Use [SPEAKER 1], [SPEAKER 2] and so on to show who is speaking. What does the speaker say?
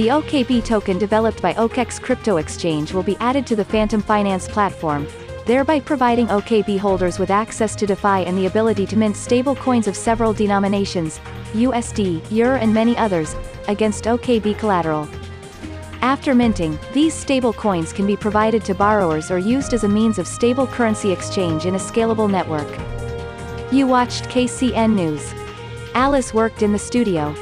[SPEAKER 1] The OKB token developed by OKEx Crypto Exchange will be added to the Fantom Finance platform, thereby providing OKB holders with access to DeFi and the ability to mint stable coins of several denominations, USD, EUR and many others, against OKB collateral. After minting, these stable coins can be provided to borrowers or used as a means of stable currency exchange in a scalable network. You watched KCN News. Alice worked in the studio.